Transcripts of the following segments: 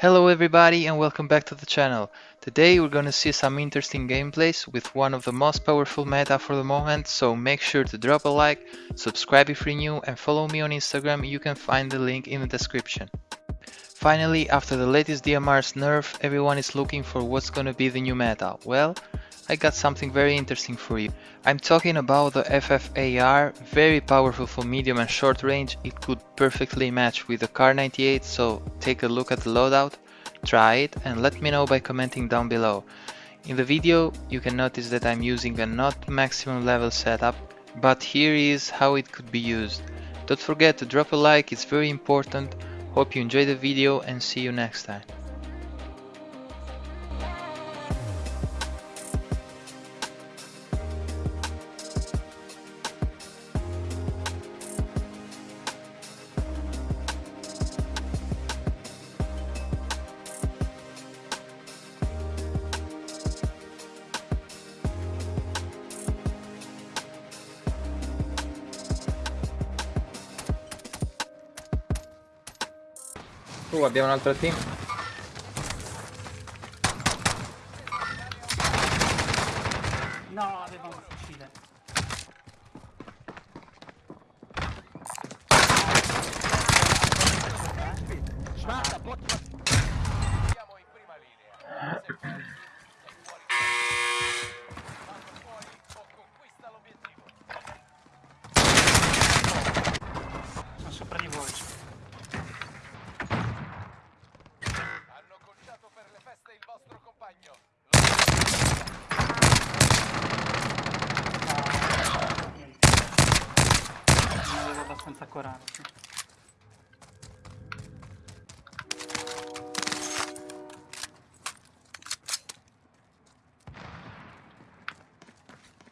Hello everybody and welcome back to the channel. Today we're gonna see some interesting gameplays with one of the most powerful meta for the moment, so make sure to drop a like, subscribe if you're new and follow me on Instagram, you can find the link in the description. Finally, after the latest DMR's nerf, everyone is looking for what's gonna be the new meta. Well, I got something very interesting for you. I'm talking about the FFAR, very powerful for medium and short range, it could perfectly match with the Car 98, so take a look at the loadout, try it and let me know by commenting down below. In the video you can notice that I'm using a not maximum level setup, but here is how it could be used. Don't forget to drop a like, it's very important, hope you enjoy the video and see you next time. Uh, abbiamo un altro team.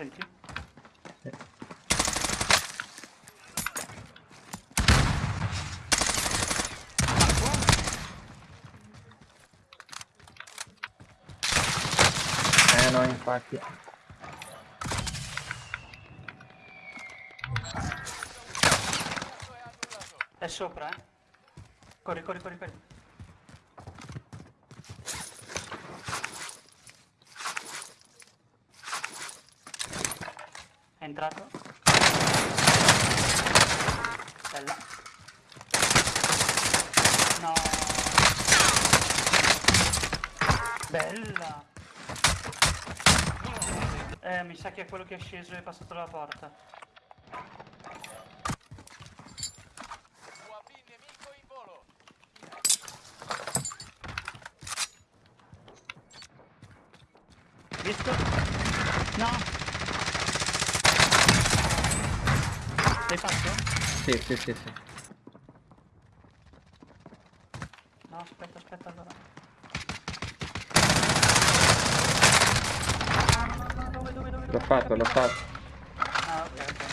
Senti? Eh no, infatti. È sopra, eh? Corri, corri, corri, corri. Entrato. Bella. No. Bella. Eh, mi sa che è quello che è sceso e è passato la porta. UAV nemico in volo. Visto? No. L'hai fatto? Sì, sì, sì, sì. No, aspetta, aspetta allora. Dove, dove, dove? L'ho fatto, l'ho fatto. Ah, ok, ok.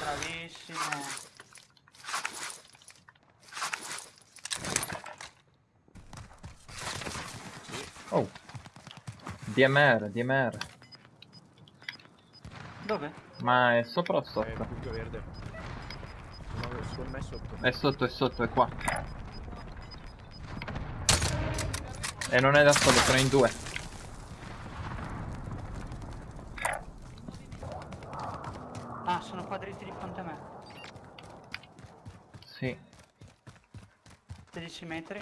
Bravissimo. Oh. DMR, DMR. Dove? Ma è sopra o Eh, sotto? punto verde. No, secondo me è sotto. È sotto, è sotto, è qua. E non è da solo, sono in due. Ah, sono qua dritti di fronte a me. Sì. 16 metri.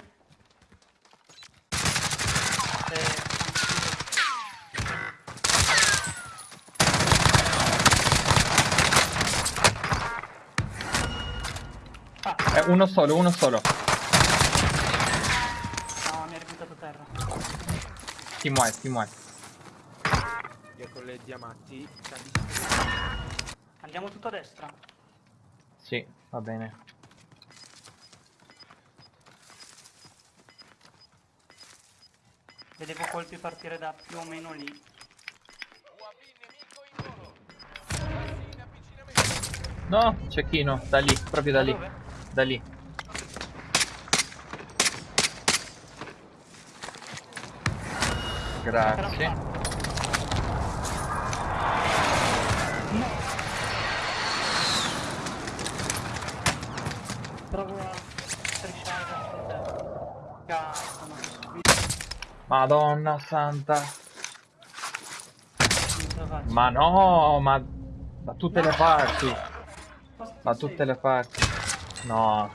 Eh, uno solo, uno solo. no, mi ha ributtato a terra. Team white, team white. Dietro le diamanti. Andiamo tutto a destra. Sì, va bene. Vedevo colpi partire da più o meno lì. No, cecchino, da lì, proprio da lì. dove? Da lì. Grazie. Provo a Cazzo. Madonna santa. Ma no, ma da tutte le parti. Da tutte le parti. No.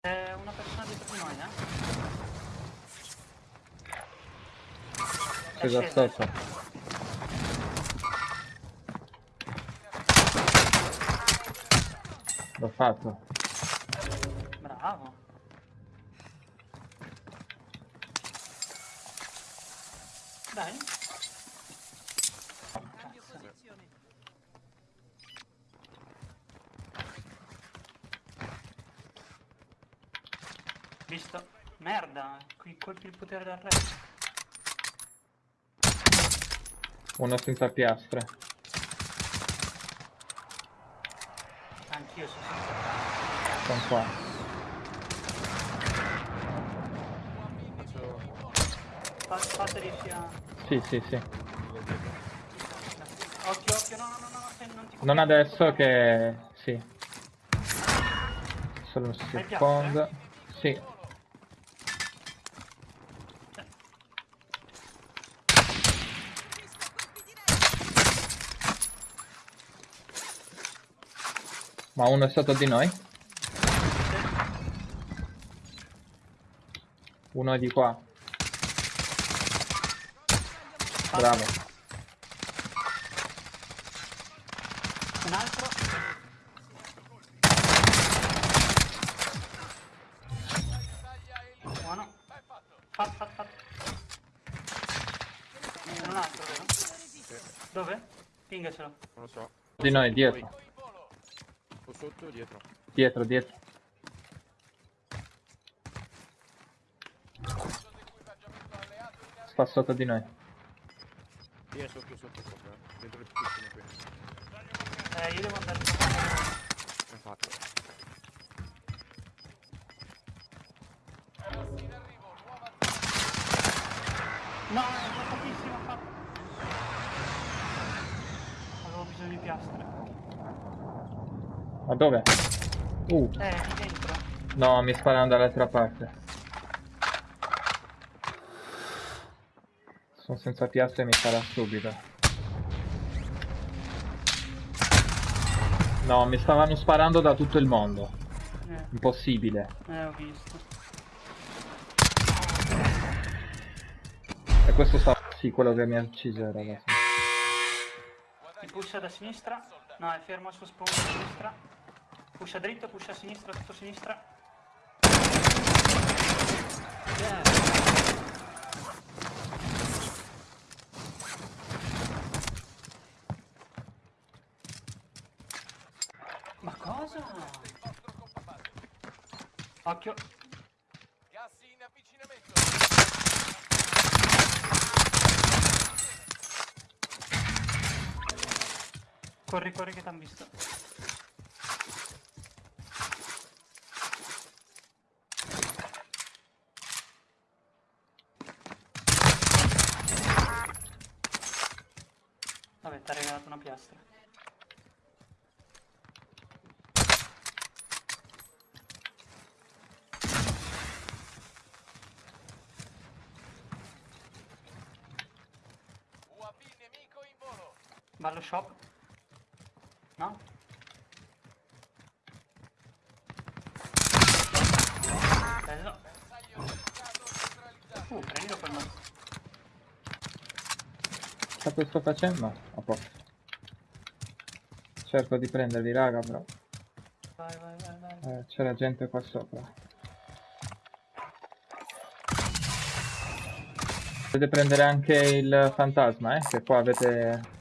C'è una persona dietro di noi, eh? Aspetta. L'ho fatto. Bravo. Dai. Visto? Merda, qui colpi il potere del re. Uno senza piastre. Anch'io sono senza Sono qua. Faccio... Fa- Fateli sia... Sì, sì, sì. Occhio, occhio, no, no, no, no, se non ti Non adesso che... Sì. Solo un secondo. Sì. Ma uno è sotto di noi? Uno è di qua. Bravo. Un altro. Buono. Fatto, fatto, fatto. C'è un altro, vero? Dove? Pingacelo. Non lo so. Di noi, dietro. Sotto o dietro? Dietro, dietro. Sta sotto di noi. Vieni sotto, sotto, sopra. Dentro il piccino qui. Eh, io devo andare a Ben fatto. No, è pochissimo fatto. Avevo bisogno di piastre. Ma dove? Uh, Eh, no, mi sparano dall'altra parte. Sono senza piastre e mi spara subito. No, mi stavano sparando da tutto il mondo. Eh, Impossibile. eh, ho visto. E questo sta... Sì, quello che mi ha ucciso ragazzi. Ti pusha da sinistra. No, è fermo al suo spawn a sinistra. Pusha dritto, pusha a sinistra, tutto a sinistra. Ma cosa? Occhio. Corri, corri che t'han visto. Vabbè, ti ha regalato una piastra. Ballo shop. No? Bello. Uh, prendilo quel mazzo. Cosa sto facendo? A posto. Cerco di prenderli raga però. Vai, vai, vai, vai. Eh, c'era gente qua sopra. Potete prendere anche il fantasma, eh? Che qua avete...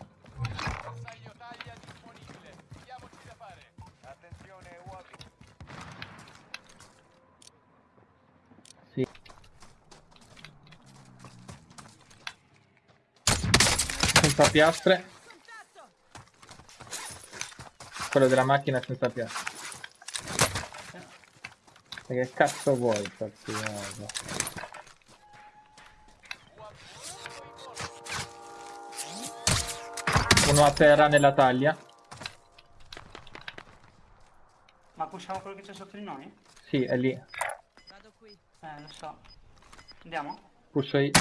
piastre. Quello della macchina senza piastre. E che cazzo vuoi, partigiano? Uno a terra nella taglia. Ma pushiamo quello che c'è sotto di noi? Sì, è lì. Vado qui. Eh, lo so. Andiamo? Pusho io.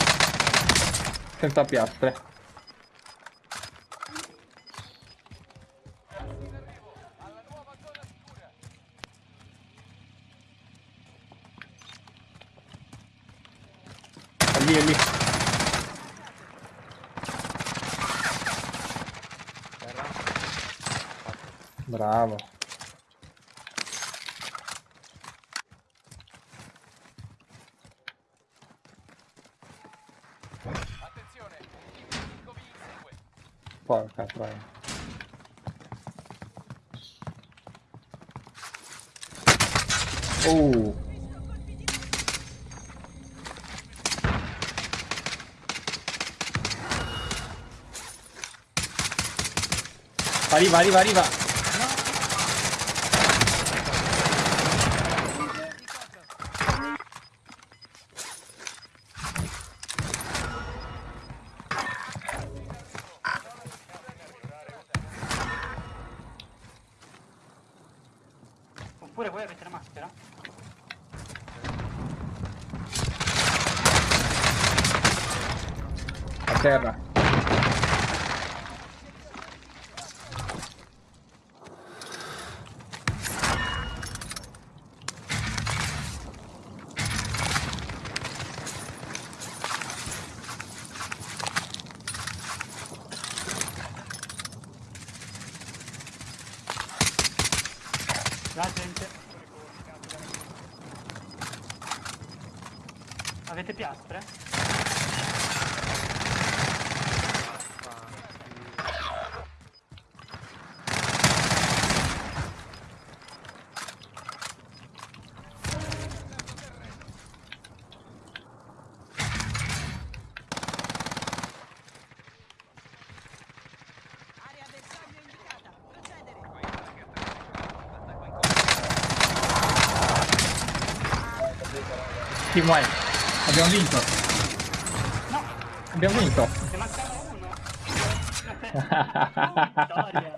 Senza piastre. Bravo. Porca troia. Oh. Arriva, arriva, arriva. terra. La gente. Avete piastre? uguale. Abbiamo vinto. No. Abbiamo vinto. Se manca uno. vittoria.